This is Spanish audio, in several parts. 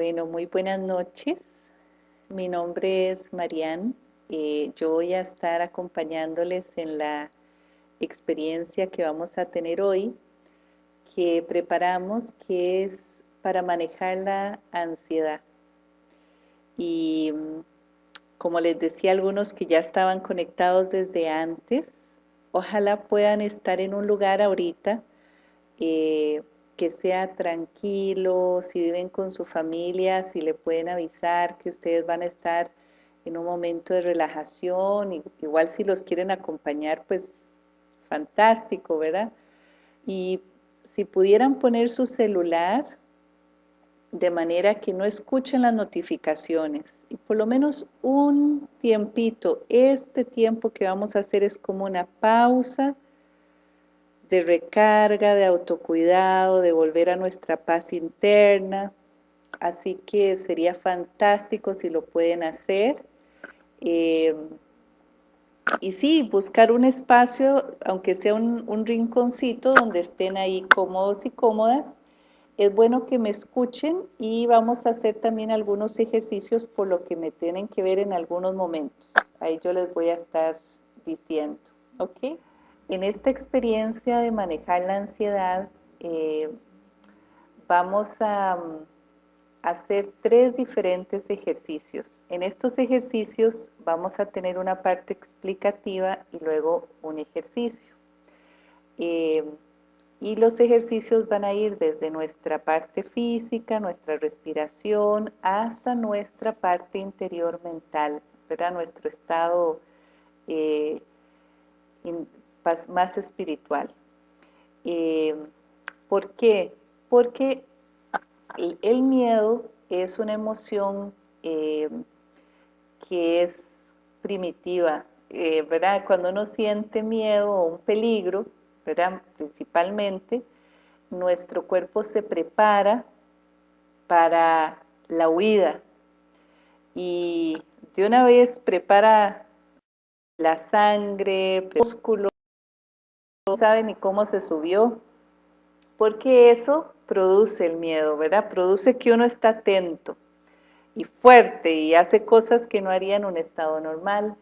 Bueno, muy buenas noches. Mi nombre es Marianne. Eh, yo voy a estar acompañándoles en la experiencia que vamos a tener hoy, que preparamos, que es para manejar la ansiedad. Y como les decía algunos que ya estaban conectados desde antes, ojalá puedan estar en un lugar ahorita eh, que sea tranquilo, si viven con su familia, si le pueden avisar que ustedes van a estar en un momento de relajación, igual si los quieren acompañar, pues fantástico, ¿verdad? Y si pudieran poner su celular de manera que no escuchen las notificaciones y por lo menos un tiempito, este tiempo que vamos a hacer es como una pausa, de recarga, de autocuidado, de volver a nuestra paz interna. Así que sería fantástico si lo pueden hacer. Eh, y sí, buscar un espacio, aunque sea un, un, rinconcito donde estén ahí cómodos y cómodas. Es bueno que me escuchen y vamos a hacer también algunos ejercicios por lo que me tienen que ver en algunos momentos. Ahí yo les voy a estar diciendo, ¿ok? En esta experiencia de manejar la ansiedad, eh, vamos a, hacer tres diferentes ejercicios. En estos ejercicios vamos a tener una parte explicativa y luego un ejercicio. Eh, y los ejercicios van a ir desde nuestra parte física, nuestra respiración, hasta nuestra parte interior mental, ¿verdad? nuestro estado eh, más espiritual. Eh, ¿Por qué? Porque el, miedo es una emoción eh, que es primitiva, eh, ¿verdad? Cuando uno siente miedo o un peligro, ¿verdad? Principalmente, nuestro cuerpo se prepara para la huida y de una vez prepara la sangre, músculo, no sabe ni cómo se subió, porque eso produce el miedo, ¿verdad? Produce que uno está atento y fuerte y hace cosas que no haría en un estado normal.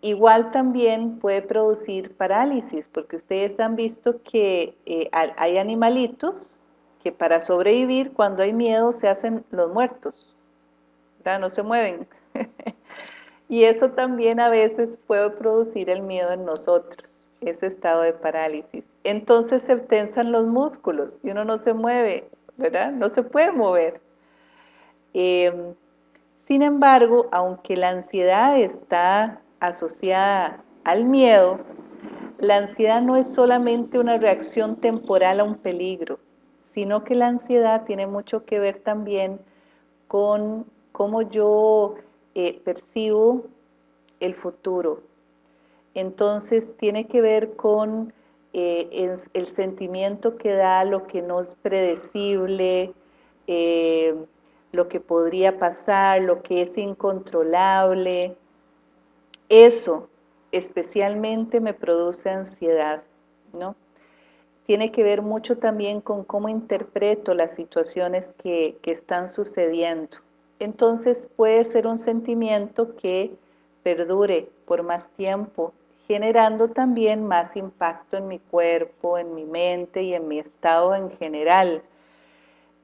Igual también puede producir parálisis, porque ustedes han visto que eh, hay animalitos que para sobrevivir cuando hay miedo se hacen los muertos, ¿verdad? no se mueven. y eso también a veces puede producir el miedo en nosotros ese estado de parálisis. Entonces se tensan los músculos y uno no se mueve, ¿verdad? No se puede mover. Em, sin embargo, aunque la ansiedad está asociada al miedo, la ansiedad no es solamente una reacción temporal a un peligro, sino que la ansiedad tiene mucho que ver también con cómo yo eh, percibo el futuro, entonces tiene que ver con eh, el, sentimiento que da lo que no es predecible, eh, lo que podría pasar, lo que es incontrolable. Eso especialmente me produce ansiedad, ¿no? Tiene que ver mucho también con cómo interpreto las situaciones que, que están sucediendo. Entonces puede ser un sentimiento que perdure por más tiempo, generando también más impacto en mi cuerpo, en mi mente y en mi estado en general.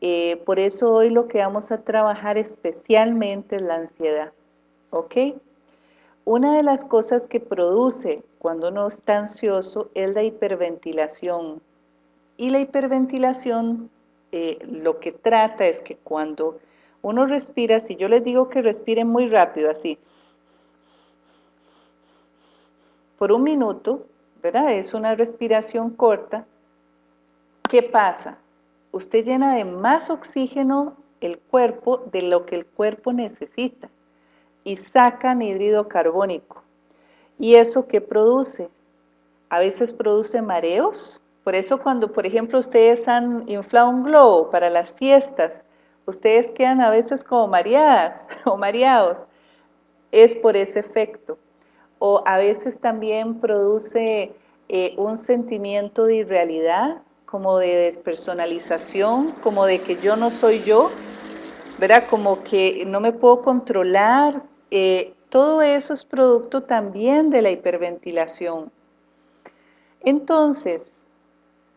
Eh, por eso hoy lo que vamos a trabajar especialmente es la ansiedad, ¿ok? Una de las cosas que produce cuando uno está ansioso es la hiperventilación. Y la hiperventilación eh, lo que trata es que cuando uno respira, si yo les digo que respiren muy rápido, así, por un minuto, ¿verdad? Es una respiración corta. ¿Qué pasa? Usted llena de más oxígeno el cuerpo de lo que el cuerpo necesita y saca anhídrido carbónico. ¿Y eso qué produce? A veces produce mareos. Por eso cuando, por ejemplo, ustedes han inflado un globo para las fiestas, ustedes quedan a veces como mareadas o mareados. Es por ese efecto o a veces también produce eh, un sentimiento de irrealidad, como de despersonalización, como de que yo no soy yo, ¿verdad? Como que no me puedo controlar. Eh, todo eso es producto también de la hiperventilación. Entonces,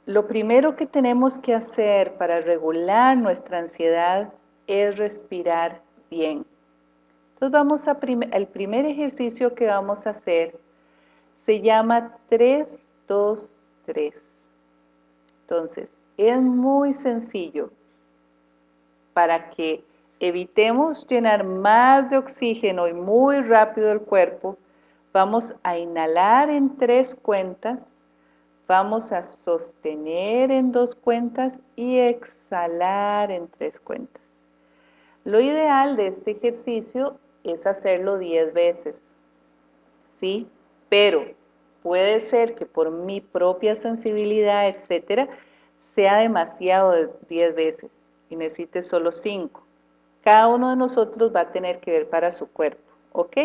lo primero que tenemos que hacer para regular nuestra ansiedad es respirar bien. Entonces vamos a el primer ejercicio que vamos a hacer se llama 3, 2, 3. Entonces, es muy sencillo para que evitemos llenar más de oxígeno y muy rápido el cuerpo, vamos a inhalar en tres cuentas, vamos a sostener en dos cuentas y exhalar en tres cuentas. Lo ideal de este ejercicio es hacerlo 10 veces, ¿sí? Pero puede ser que por mi propia sensibilidad, etcétera, sea demasiado de 10 veces y necesite solo 5. Cada uno de nosotros va a tener que ver para su cuerpo, ¿ok?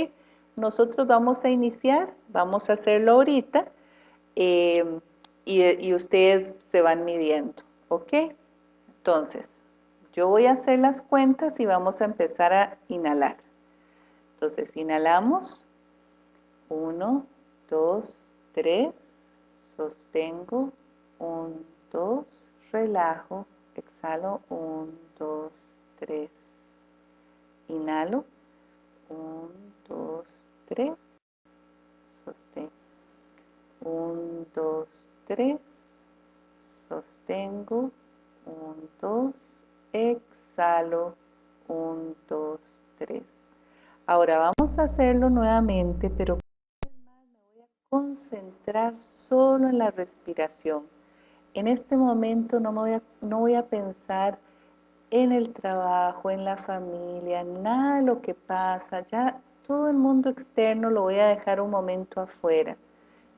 Nosotros vamos a iniciar, vamos a hacerlo ahorita eh, y, y ustedes se van midiendo, ¿ok? Entonces, yo voy a hacer las cuentas y vamos a empezar a inhalar. Entonces, inhalamos. 1, 2, 3. Sostengo. 1, 2. Relajo. Exhalo. 1, 2, 3. Inhalo. 1, 2, 3. Sostengo. 1, 2, 3. Sostengo. 1, 2. Exhalo. 1, 2, 3. Ahora vamos a hacerlo nuevamente, pero me voy a concentrar solo en la respiración. En este momento no, me voy a, no voy a pensar en el trabajo, en la familia, nada de lo que pasa, ya todo el mundo externo lo voy a dejar un momento afuera.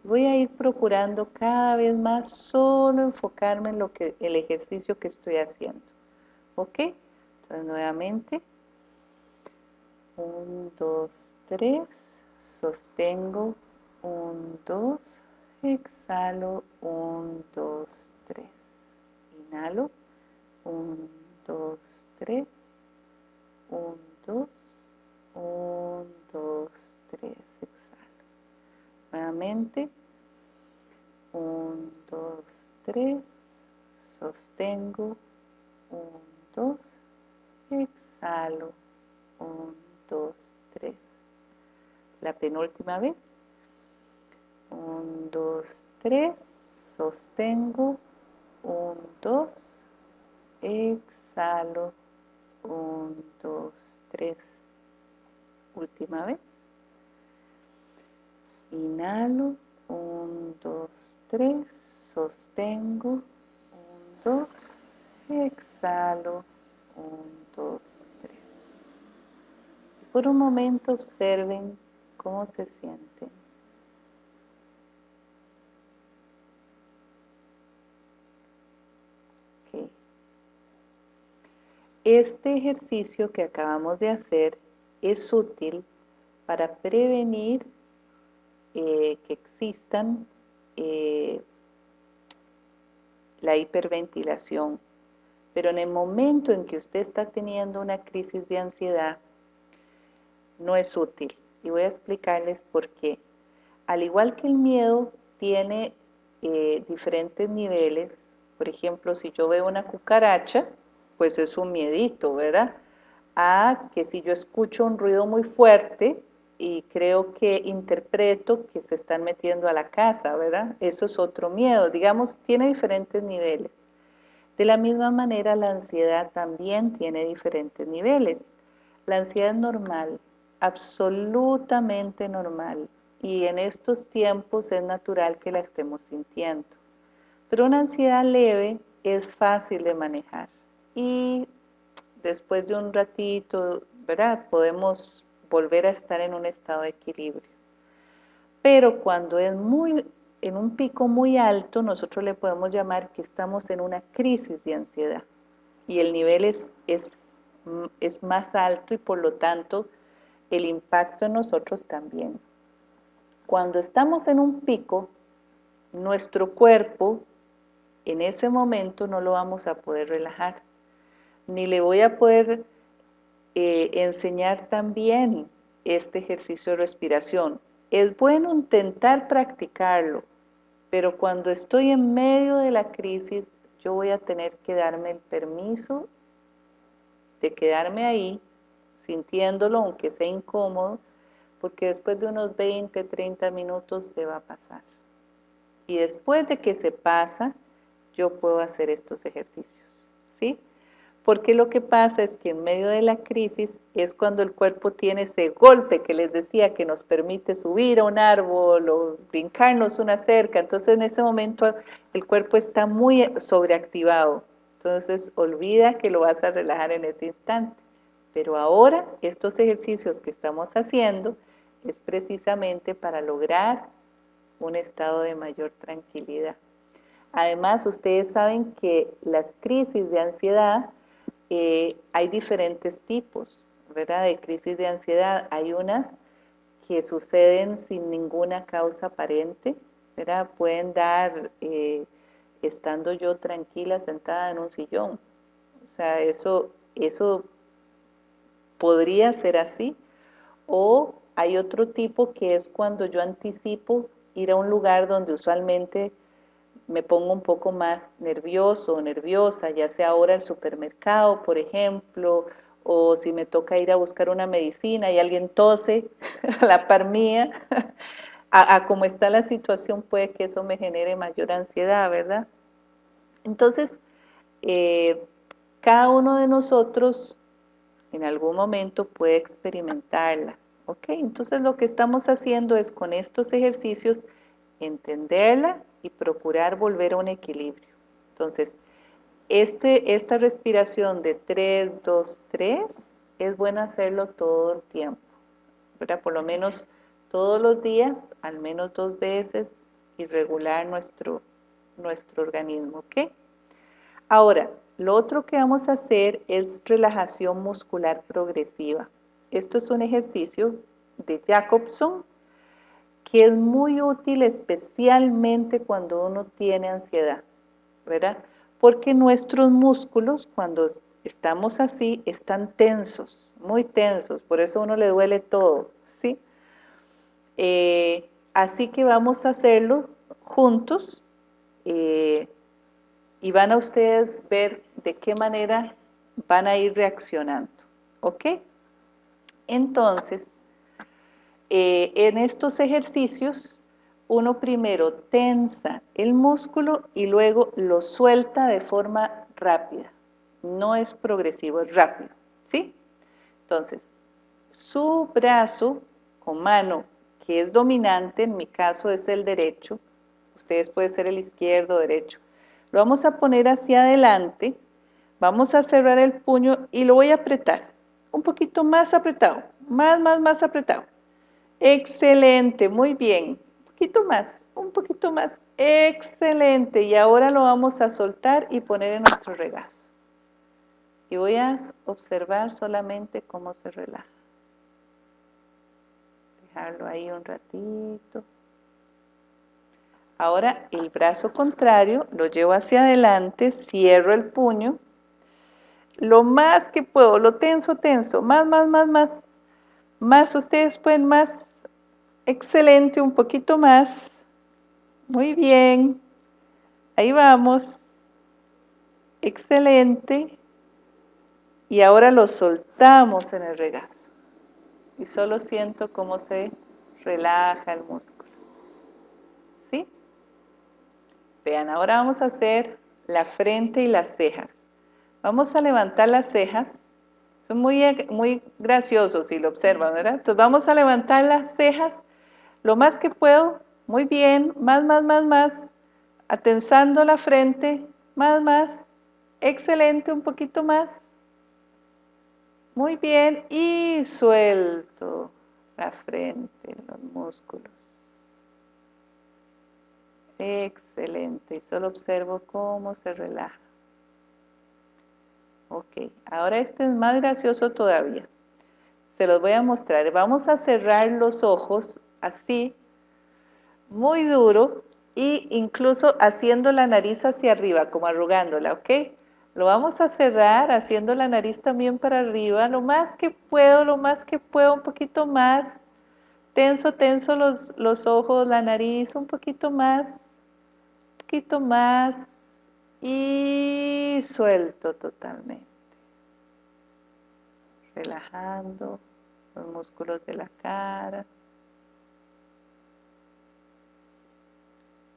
Voy a ir procurando cada vez más solo enfocarme en lo que, el ejercicio que estoy haciendo. ¿Ok? Entonces nuevamente 1, 2, 3, sostengo, 1, 2, exhalo, 1, 2, 3, inhalo, 1, 2, 3, 1, 2, 1, 2, 3, exhalo. Nuevamente, 1, 2, 3, sostengo, 1, 2, exhalo, 1, 2, 3. La penúltima vez. 1, 2, 3. Sostengo. 1, 2. Exhalo. 1, 2, 3. Última vez. Inhalo. 1, 2, 3. Sostengo. 1, 2. Exhalo. 1, 2, por un momento observen cómo se sienten. Este ejercicio que acabamos de hacer es útil para prevenir eh, que existan eh, la hiperventilación. Pero en el momento en que usted está teniendo una crisis de ansiedad, no es útil. Y voy a explicarles por qué. Al igual que el miedo tiene eh, diferentes niveles, por ejemplo, si yo veo una cucaracha, pues es un miedito, ¿verdad? A que si yo escucho un ruido muy fuerte y creo que interpreto que se están metiendo a la casa, ¿verdad? Eso es otro miedo. Digamos, tiene diferentes niveles. De la misma manera, la ansiedad también tiene diferentes niveles. La ansiedad normal, absolutamente normal y en estos tiempos es natural que la estemos sintiendo. Pero una ansiedad leve es fácil de manejar y después de un ratito, ¿verdad? Podemos volver a estar en un estado de equilibrio. Pero cuando es muy en un pico muy alto, nosotros le podemos llamar que estamos en una crisis de ansiedad y el nivel es, es, es más alto y por lo tanto el impacto en nosotros también. Cuando estamos en un pico, nuestro cuerpo en ese momento no lo vamos a poder relajar, ni le voy a poder eh, enseñar también este ejercicio de respiración. Es bueno intentar practicarlo, pero cuando estoy en medio de la crisis, yo voy a tener que darme el permiso de quedarme ahí, sintiéndolo, aunque sea incómodo, porque después de unos 20, 30 minutos se va a pasar. Y después de que se pasa, yo puedo hacer estos ejercicios, ¿sí? Porque lo que pasa es que en medio de la crisis es cuando el cuerpo tiene ese golpe que les decía que nos permite subir a un árbol o brincarnos una cerca. Entonces en ese momento el cuerpo está muy sobreactivado. Entonces olvida que lo vas a relajar en ese instante. Pero ahora estos ejercicios que estamos haciendo es precisamente para lograr un estado de mayor tranquilidad. Además, ustedes saben que las crisis de ansiedad eh, hay diferentes tipos. De crisis de ansiedad. Hay unas que suceden sin ninguna causa aparente. Pueden dar eh, estando yo tranquila sentada en un sillón. O sea, eso, eso podría ser así. O hay otro tipo que es cuando yo anticipo ir a un lugar donde usualmente me pongo un poco más nervioso o nerviosa, ya sea ahora al supermercado, por ejemplo, o si me toca ir a buscar una medicina y alguien tose a la par mía, a, como está la situación puede que eso me genere mayor ansiedad, ¿verdad? Entonces, eh, cada uno de nosotros en algún momento puede experimentarla, ¿ok? Entonces lo que estamos haciendo es con estos ejercicios entenderla y procurar volver a un equilibrio. Entonces, este, esta respiración de 3, 2, 3 es bueno hacerlo todo el tiempo, ¿verdad? Por lo menos todos los días, al menos dos veces, y regular nuestro, nuestro organismo, ¿ok? Ahora, lo otro que vamos a hacer es relajación muscular progresiva. Esto es un ejercicio de Jacobson que es muy útil especialmente cuando uno tiene ansiedad, ¿verdad? Porque nuestros músculos cuando estamos así están tensos, muy tensos, por eso a uno le duele todo, ¿sí? Eh, así que vamos a hacerlo juntos eh, y van a ustedes ver de qué manera van a ir reaccionando, ¿ok? Entonces, eh, en estos ejercicios uno primero tensa el músculo y luego lo suelta de forma rápida. No es progresivo, es rápido, ¿sí? Entonces, su brazo con mano que es dominante, en mi caso es el derecho, ustedes puede ser el izquierdo o derecho, lo vamos a poner hacia adelante, vamos a cerrar el puño y lo voy a apretar, un poquito más apretado, más, más, más apretado. Excelente, muy bien. Un poquito más, un poquito más. Excelente. Y ahora lo vamos a soltar y poner en nuestro regazo. Y voy a observar solamente cómo se relaja. Dejarlo ahí un ratito. Ahora el brazo contrario lo llevo hacia adelante, cierro el puño. Lo más que puedo, lo tenso, tenso. Más, más, más, más. Más, ustedes pueden más. Excelente, un poquito más. Muy bien. Ahí vamos. Excelente. Y ahora lo soltamos en el regazo. Y solo siento cómo se relaja el músculo. ¿Sí? Vean, ahora vamos a hacer la frente y las cejas. Vamos a levantar las cejas son muy, muy graciosos si lo observan, ¿verdad? Entonces vamos a levantar las cejas lo más que puedo, muy bien, más, más, más, más, atensando la frente, más, más, excelente, un poquito más, muy bien, y suelto la frente, los músculos. Excelente, solo observo cómo se relaja. Ok, ahora este es más gracioso todavía. Se los voy a mostrar. Vamos a cerrar los ojos así, muy duro, y incluso haciendo la nariz hacia arriba, como arrugándola, ¿ok? Lo vamos a cerrar haciendo la nariz también para arriba, lo más que puedo, lo más que puedo, un poquito más. Tenso, tenso los, los ojos, la nariz, un poquito más, poquito más. Y suelto totalmente. Relajando los músculos de la cara.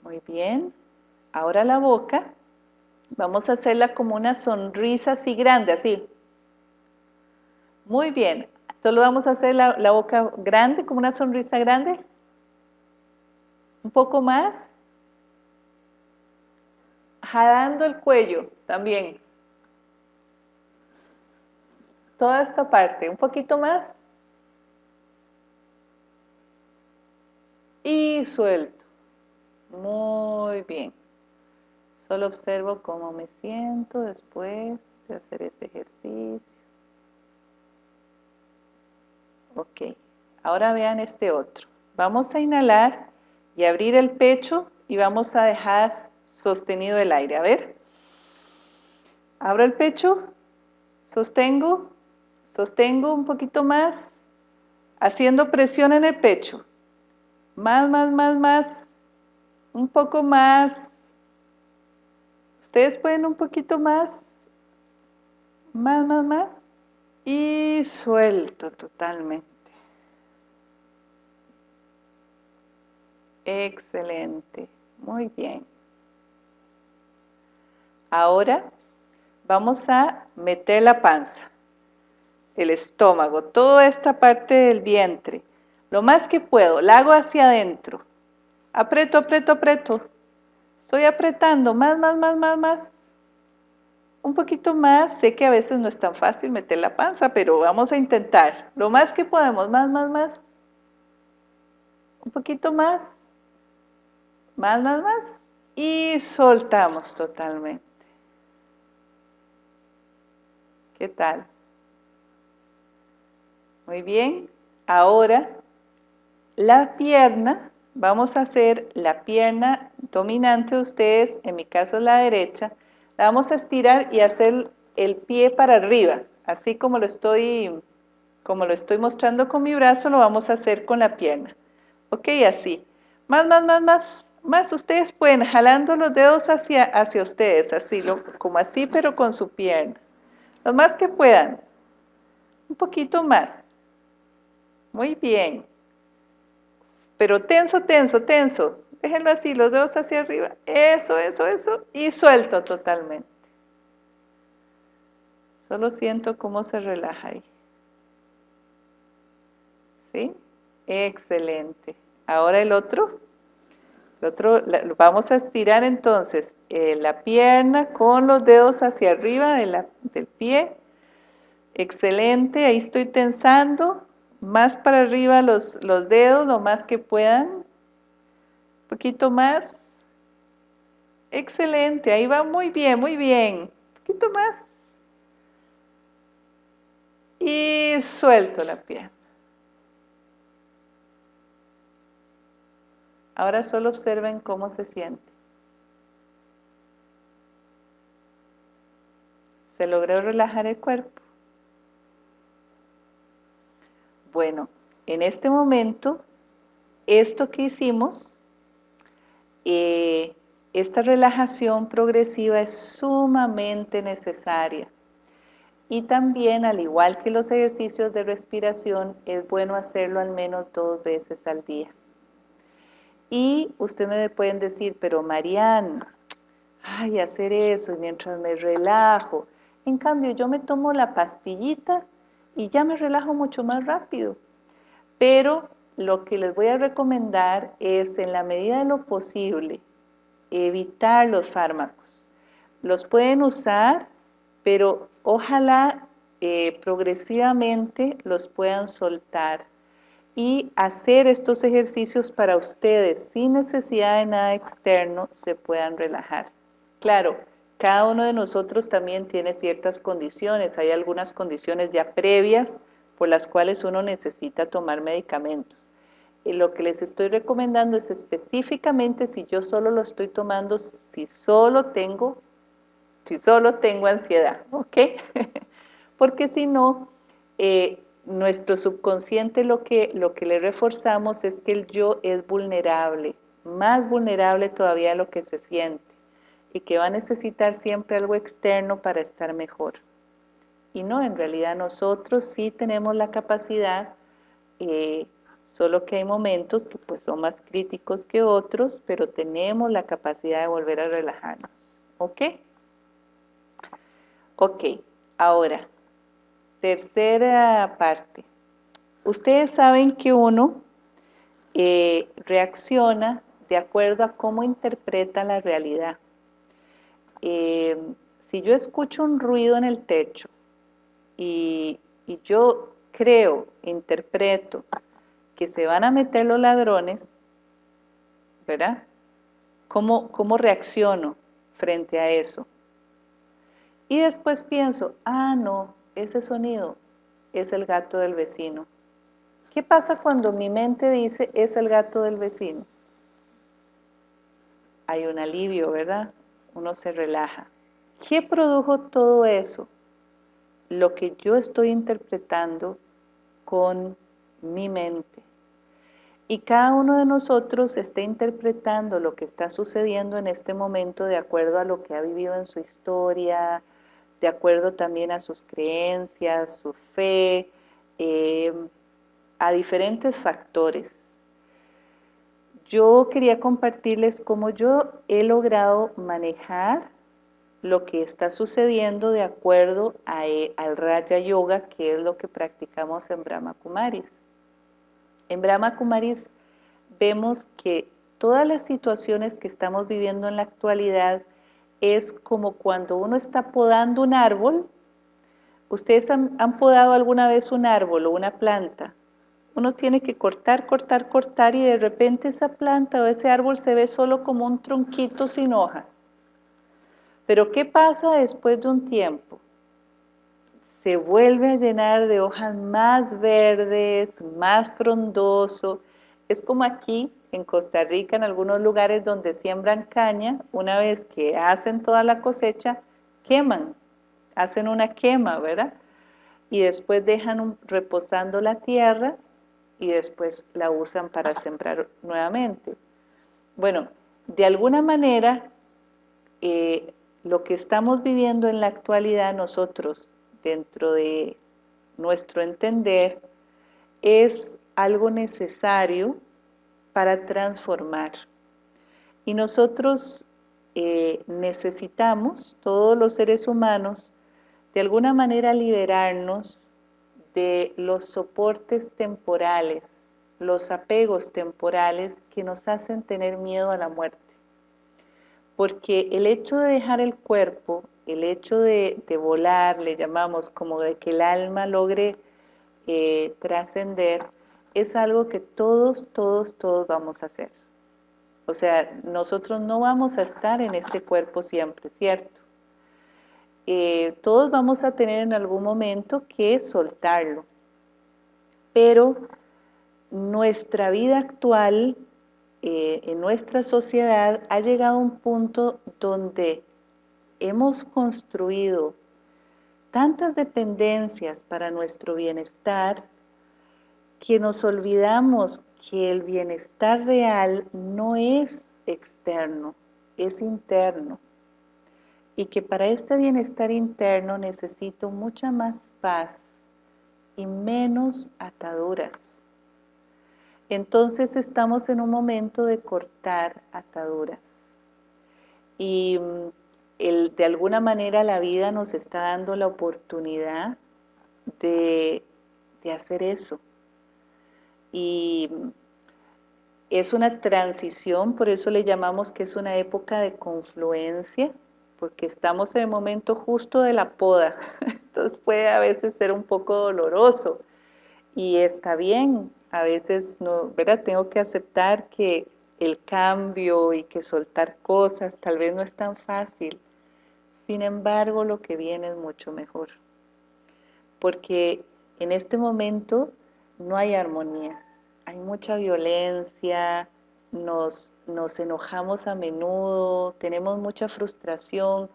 Muy bien. Ahora la boca. Vamos a hacerla como una sonrisa así grande, así. Muy bien. Solo vamos a hacer la, la boca grande, como una sonrisa grande. Un poco más. Jalando el cuello también. Toda esta parte. Un poquito más. Y suelto. Muy bien. Solo observo cómo me siento después de hacer ese ejercicio. Ok, ahora vean este otro. Vamos a inhalar y abrir el pecho y vamos a dejar sostenido el aire. A ver. Abro el pecho, sostengo, sostengo un poquito más, haciendo presión en el pecho. Más, más, más, más, un poco más, Ustedes pueden un poquito más, más, más, más, y suelto totalmente. Excelente, muy bien. Ahora vamos a meter la panza, el estómago, toda esta parte del vientre. Lo más que puedo, la hago hacia adentro. Aprieto, aprieto, aprieto. Estoy apretando más, más, más, más, más. Un poquito más. Sé que a veces no es tan fácil meter la panza, pero vamos a intentar. Lo más que podemos. Más, más, más. Un poquito más. Más, más, más. Y soltamos totalmente. ¿Qué tal? Muy bien. Ahora, la pierna vamos a hacer la pierna dominante de ustedes, en mi caso es la derecha, la vamos a estirar y hacer el pie para arriba, así como lo estoy, como lo estoy mostrando con mi brazo, lo vamos a hacer con la pierna. Ok, así. Más, más, más, más, más. Ustedes pueden jalando los dedos hacia, hacia ustedes, así, como así, pero con su pierna. Lo más que puedan. Un poquito más. Muy bien pero tenso, tenso, tenso. Déjenlo así, los dedos hacia arriba. Eso, eso, eso. Y suelto totalmente. Solo siento cómo se relaja ahí. ¿Sí? Excelente. Ahora el otro. El otro, vamos a estirar entonces eh, la pierna con los dedos hacia arriba del pie. Excelente, ahí estoy tensando más para arriba los, los dedos, lo más que puedan, un poquito más, excelente, ahí va muy bien, muy bien, un poquito más, y suelto la pierna. Ahora solo observen cómo se siente. Se logró relajar el cuerpo. Bueno, en este momento, esto que hicimos, eh, esta relajación progresiva es sumamente necesaria. Y también, al igual que los ejercicios de respiración, es bueno hacerlo al menos dos veces al día. Y usted me pueden decir, pero Marian, ay, hacer eso y mientras me relajo. En cambio, yo me tomo la pastillita y ya me relajo mucho más rápido. Pero lo que les voy a recomendar es, en la medida de lo posible, evitar los fármacos. Los pueden usar, pero ojalá eh, progresivamente los puedan soltar y hacer estos ejercicios para ustedes sin necesidad de nada externo se puedan relajar. Claro, cada uno de nosotros también tiene ciertas condiciones, hay algunas condiciones ya previas por las cuales uno necesita tomar medicamentos. Y lo que les estoy recomendando es específicamente si yo solo lo estoy tomando, si solo tengo si solo tengo ansiedad, ¿ok? Porque si no, eh, nuestro subconsciente lo que, lo que le reforzamos es que el yo es vulnerable, más vulnerable todavía de lo que se siente y que va a necesitar siempre algo externo para estar mejor. Y no, en realidad nosotros sí tenemos la capacidad, eh, solo que hay momentos que pues son más críticos que otros, pero tenemos la capacidad de volver a relajarnos. ¿Ok? Ok, ahora, Tercera parte. Ustedes saben que uno eh, reacciona de acuerdo a cómo interpreta la realidad. Eh, si yo escucho un ruido en el techo y, yo creo, interpreto que se van a meter los ladrones, ¿verdad? ¿Cómo, ¿Cómo reacciono frente a eso? Y después pienso, ah, no, ese sonido es el gato del vecino. ¿Qué pasa cuando mi mente dice es el gato del vecino? Hay un alivio, ¿verdad? Uno se relaja. ¿Qué produjo todo eso? Lo que yo estoy interpretando con mi mente. Y cada uno de nosotros está interpretando lo que está sucediendo en este momento de acuerdo a lo que ha vivido en su historia, de acuerdo también a sus creencias, su fe, eh, a diferentes factores. Yo quería compartirles cómo yo he logrado manejar lo que está sucediendo de acuerdo e, al Raja Yoga, que es lo que practicamos en Brahma Kumaris. En Brahma Kumaris vemos que todas las situaciones que estamos viviendo en la actualidad es como cuando uno está podando un árbol. ¿Ustedes han, podado alguna vez un árbol o una planta? Uno tiene que cortar, cortar, cortar y de repente esa planta o ese árbol se ve solo como un tronquito sin hojas. Pero ¿qué pasa después de un tiempo? Se vuelve a llenar de hojas más verdes, más frondoso. Es como aquí en Costa Rica, en algunos lugares donde siembran caña, una vez que hacen toda la cosecha, queman, hacen una quema, ¿verdad? Y después dejan reposando la tierra y después la usan para sembrar nuevamente. Bueno, de alguna manera, eh, lo que estamos viviendo en la actualidad nosotros, dentro de nuestro entender, es algo necesario para transformar. Y nosotros eh, necesitamos, todos los seres humanos, de alguna manera liberarnos de los soportes temporales, los apegos temporales que nos hacen tener miedo a la muerte. Porque el hecho de dejar el cuerpo, el hecho de, volar, le llamamos como de que el alma logre eh, trascender, es algo que todos, todos, todos vamos a hacer. O sea, nosotros no vamos a estar en este cuerpo siempre, ¿cierto? Eh, todos vamos a tener en algún momento que soltarlo. Pero nuestra vida actual, eh, en nuestra sociedad, ha llegado a un punto donde hemos construido tantas dependencias para nuestro bienestar, que nos olvidamos que el bienestar real no es externo, es interno. Y que para este bienestar interno necesito mucha más paz y menos ataduras. Entonces estamos en un momento de cortar ataduras. Y mm, el, de alguna manera la vida nos está dando la oportunidad de, de hacer eso, y es una transición, por eso le llamamos que es una época de confluencia, porque estamos en el momento justo de la poda, entonces puede a veces ser un poco doloroso, y está bien, a veces no, ¿verdad? Tengo que aceptar que el cambio y que soltar cosas tal vez no es tan fácil, sin embargo lo que viene es mucho mejor, porque en este momento no hay armonía, hay mucha violencia, nos, nos enojamos a menudo, tenemos mucha frustración,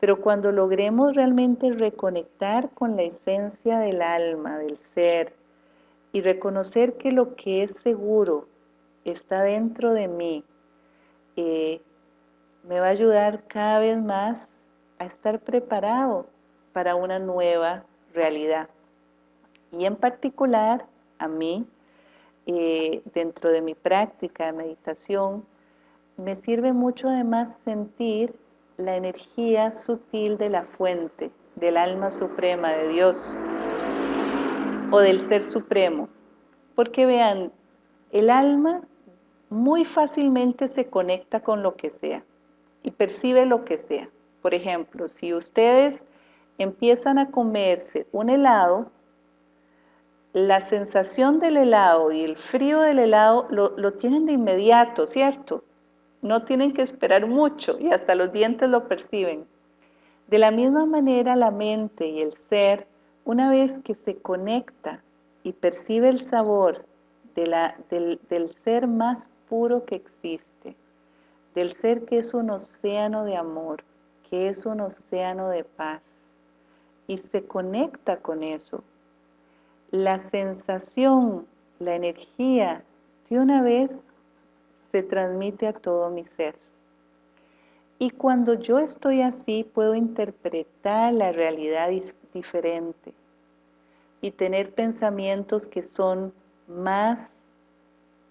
Pero cuando logremos realmente reconectar con la esencia del alma, del ser, y reconocer que lo que es seguro está dentro de mí, eh, me va a ayudar cada vez más a estar preparado para una nueva realidad. Y en particular, a mí, eh, dentro de mi práctica de meditación, me sirve mucho además sentir la energía sutil de la fuente, del alma suprema de Dios o del Ser Supremo. Porque vean, el alma muy fácilmente se conecta con lo que sea y percibe lo que sea. Por ejemplo, si ustedes empiezan a comerse un helado, la sensación del helado y el frío del helado lo, lo tienen de inmediato, ¿cierto? No tienen que esperar mucho y hasta los dientes lo perciben. De la misma manera la mente y el ser, una vez que se conecta y percibe el sabor de la, del, del ser más puro que existe, del ser que es un océano de amor, que es un océano de paz, y se conecta con eso, la sensación, la energía, de una vez se transmite a todo mi ser. Y cuando yo estoy así, puedo interpretar la realidad diferente y tener pensamientos que son más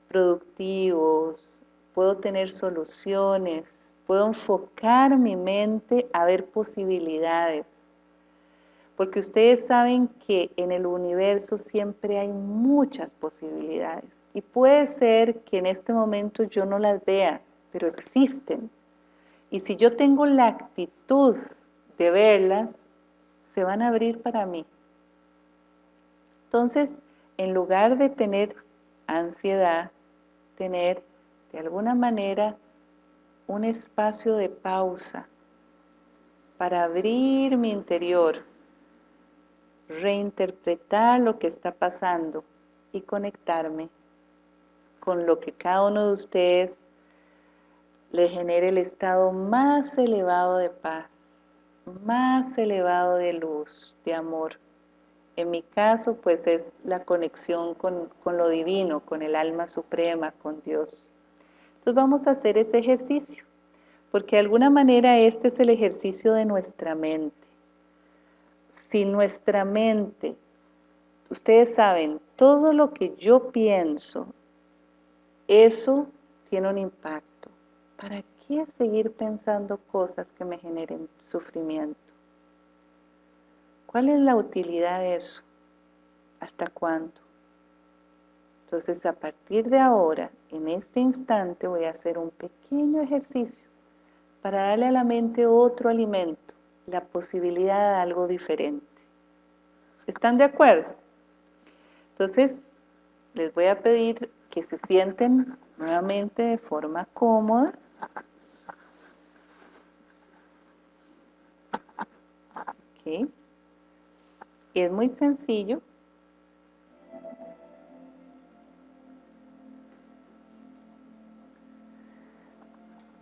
productivos, puedo tener soluciones, puedo enfocar mi mente a ver posibilidades. Porque ustedes saben que en el universo siempre hay muchas posibilidades. Y puede ser que en este momento yo no las vea, pero existen. Y si yo tengo la actitud de verlas, se van a abrir para mí. Entonces, en lugar de tener ansiedad, tener de alguna manera un espacio de pausa para abrir mi interior, reinterpretar lo que está pasando y conectarme con lo que cada uno de ustedes le genere el estado más elevado de paz, más elevado de luz, de amor. En mi caso, pues es la conexión con, con lo divino, con el alma suprema, con Dios. Entonces vamos a hacer ese ejercicio, porque de alguna manera este es el ejercicio de nuestra mente. Si nuestra mente, ustedes saben, todo lo que yo pienso, eso tiene un impacto. ¿Para qué seguir pensando cosas que me generen sufrimiento? ¿Cuál es la utilidad de eso? ¿Hasta cuándo? Entonces, a partir de ahora, en este instante, voy a hacer un pequeño ejercicio para darle a la mente otro alimento, la posibilidad de algo diferente. ¿Están de acuerdo? Entonces, les voy a pedir que se sienten nuevamente de forma cómoda. Okay. Es muy sencillo.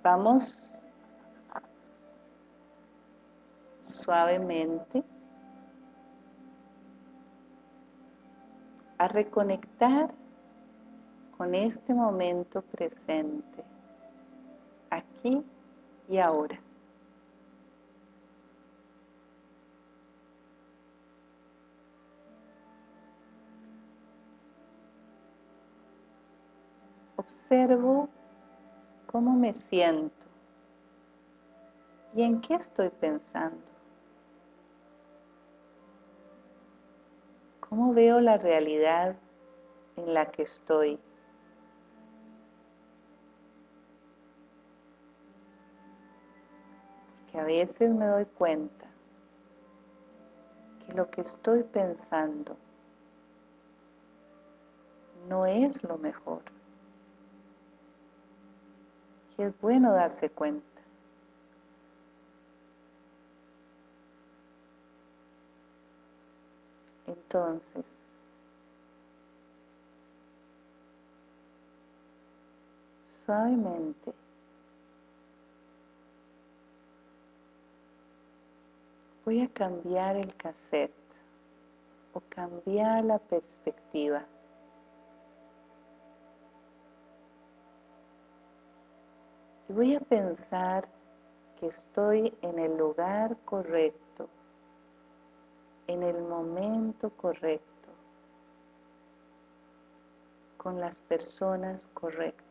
Vamos suavemente a reconectar con este momento presente, aquí y ahora. Observo cómo me siento y en qué estoy pensando. ¿Cómo veo la realidad en la que estoy? Porque a veces me doy cuenta que lo que estoy pensando no es lo mejor. Y es bueno darse cuenta. Entonces, suavemente, voy a cambiar el cassette o cambiar la perspectiva. Y voy a pensar que estoy en el lugar correcto, en el momento correcto, con las personas correctas.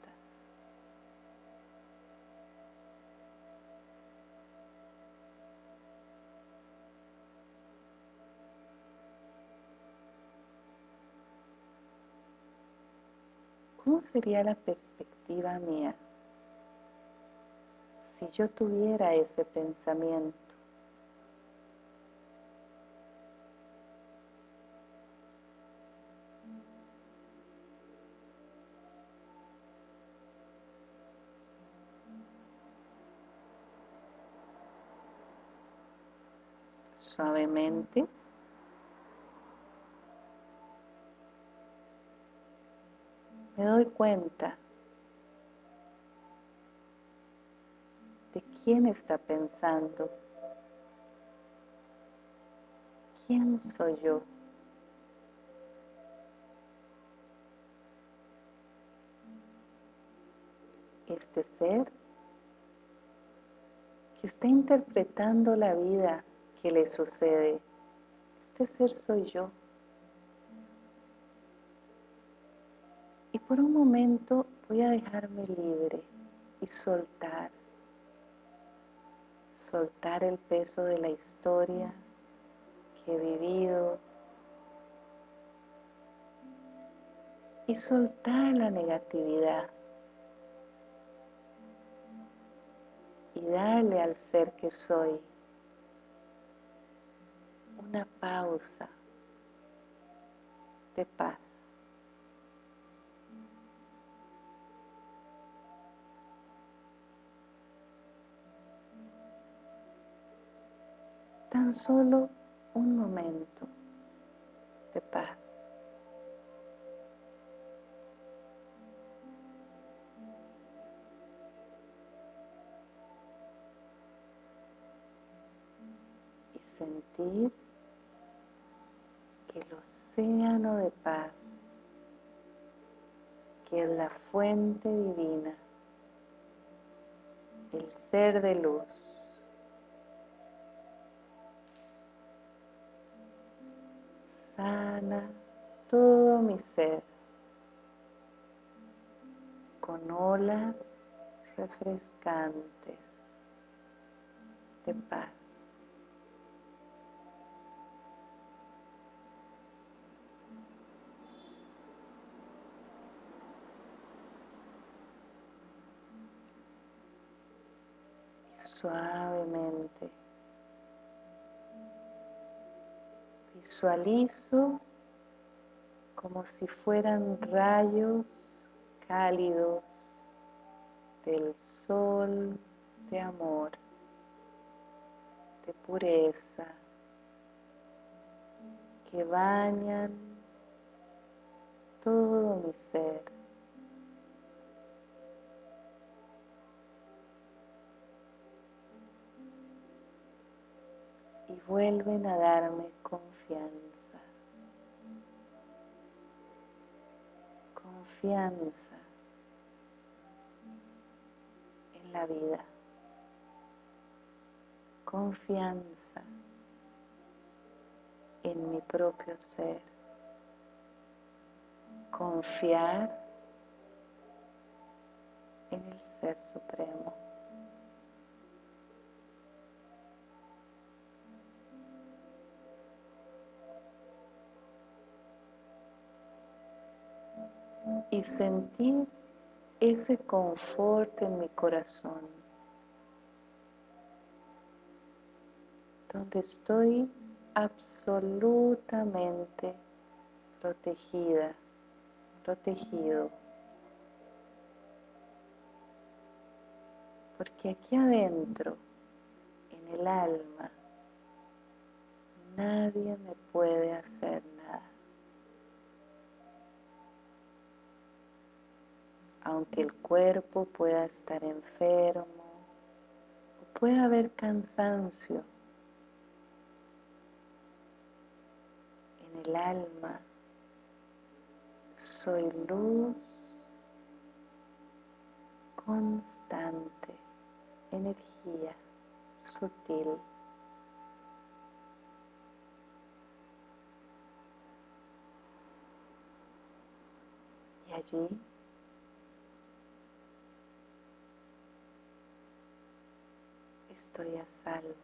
¿Cómo sería la perspectiva mía si yo tuviera ese pensamiento? Suavemente me cuenta de quién está pensando, quién soy yo. Este ser que está interpretando la vida que le sucede, este ser soy yo. Por un momento voy a dejarme libre y soltar. Soltar el peso de la historia que he vivido. Y soltar la negatividad. Y darle al ser que soy una pausa de paz. Tan solo un momento de paz. Y sentir que el océano de paz, que es la fuente divina, el ser de luz, sana todo mi ser con olas refrescantes de paz. Suavemente Visualizo como si fueran rayos cálidos del sol de amor, de pureza, que bañan todo mi ser. Y vuelven a darme confianza. Confianza en la vida. Confianza en mi propio ser. Confiar en el Ser Supremo. Y sentir ese confort en mi corazón, donde estoy absolutamente protegida, protegido. Porque aquí adentro, en el alma, nadie me puede hacer nada. Aunque el cuerpo pueda estar enfermo, pueda haber cansancio, el alma. Soy luz constante, energía sutil. Y allí estoy a salvo.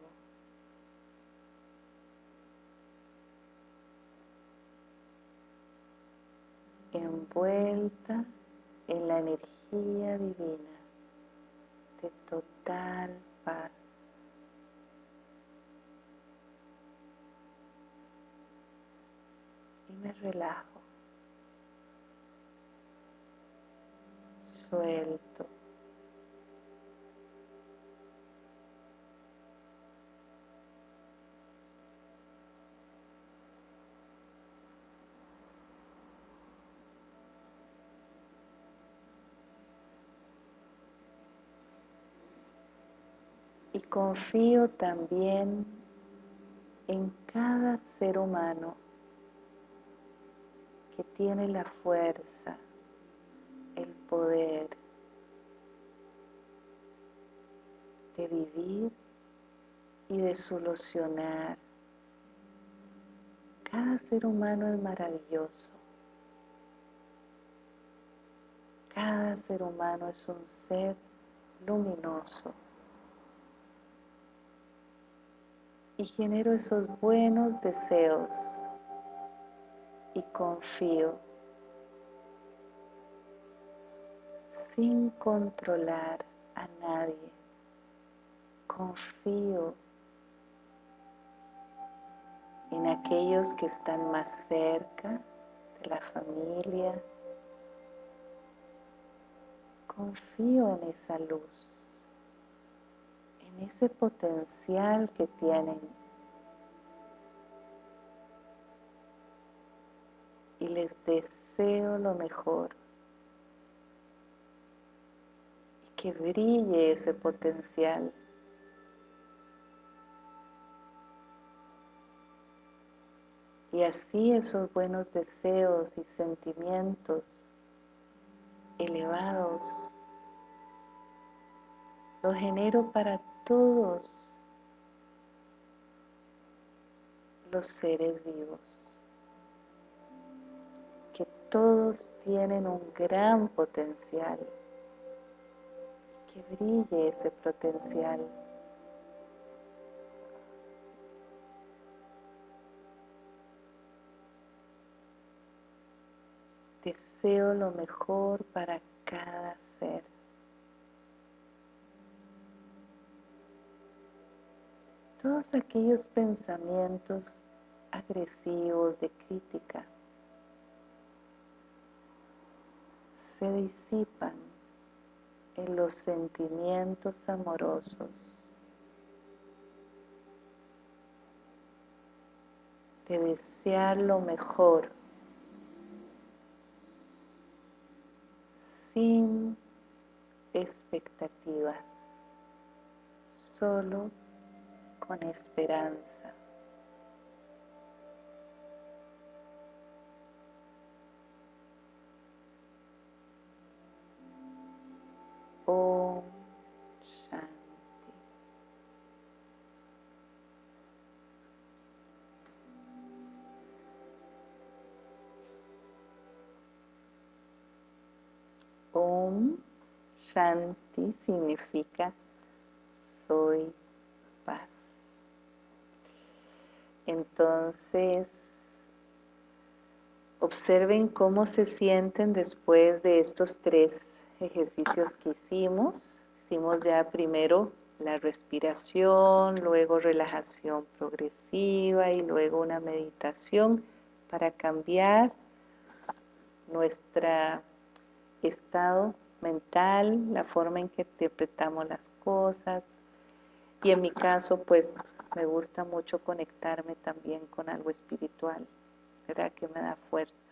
envuelta en la energía divina de total paz. Y me relajo, suelto. Confío también en cada ser humano que tiene la fuerza, el poder de vivir y de solucionar. Cada ser humano es maravilloso. Cada ser humano es un ser luminoso. Y genero esos buenos deseos y confío sin controlar a nadie. Confío en aquellos que están más cerca de la familia. Confío en esa luz ese potencial que tienen. Y les deseo lo mejor. Y que brille ese potencial. Y así esos buenos deseos y sentimientos elevados los genero para todos los seres vivos, que todos tienen un gran potencial, que brille ese potencial. Deseo lo mejor para cada ser. Todos aquellos pensamientos agresivos de crítica se disipan en los sentimientos amorosos de desear lo mejor sin expectativas, solo con esperanza. Om Shanti. Shanti significa soy paz. Entonces, observen cómo se sienten después de estos tres ejercicios que hicimos. Hicimos ya primero la respiración, luego relajación progresiva y luego una meditación para cambiar nuestro estado mental, la forma en que interpretamos las cosas. Y en mi caso, pues me gusta mucho conectarme también con algo espiritual, ¿verdad? Que me da fuerza.